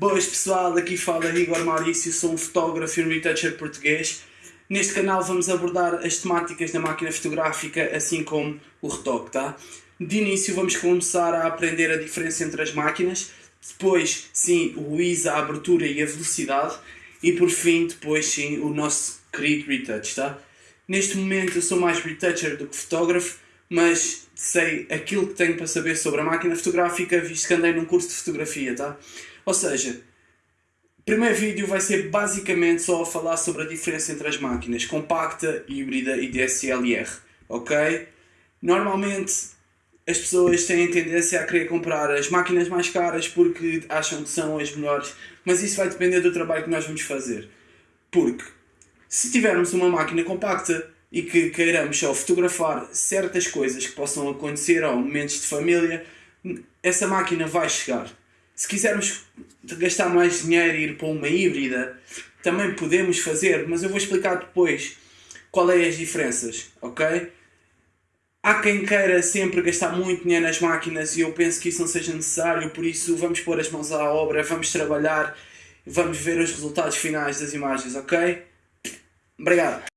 Boas pessoal, aqui fala Igor Maurício, sou um fotógrafo e um retoucher português. Neste canal vamos abordar as temáticas da máquina fotográfica, assim como o retoque, tá? De início vamos começar a aprender a diferença entre as máquinas, depois sim o ISA, a abertura e a velocidade, e por fim depois sim o nosso querido retouch, tá? Neste momento eu sou mais retoucher do que fotógrafo, mas sei aquilo que tenho para saber sobre a máquina fotográfica, visto que andei num curso de fotografia, tá? Ou seja, o primeiro vídeo vai ser basicamente só a falar sobre a diferença entre as máquinas compacta, híbrida e DSLR, ok? Normalmente as pessoas têm tendência a querer comprar as máquinas mais caras porque acham que são as melhores, mas isso vai depender do trabalho que nós vamos fazer. Porque se tivermos uma máquina compacta e que queiramos só fotografar certas coisas que possam acontecer ou momentos de família, essa máquina vai chegar. Se quisermos gastar mais dinheiro e ir para uma híbrida, também podemos fazer, mas eu vou explicar depois qual é as diferenças, ok? Há quem queira sempre gastar muito dinheiro nas máquinas e eu penso que isso não seja necessário, por isso vamos pôr as mãos à obra, vamos trabalhar, vamos ver os resultados finais das imagens, ok? Obrigado.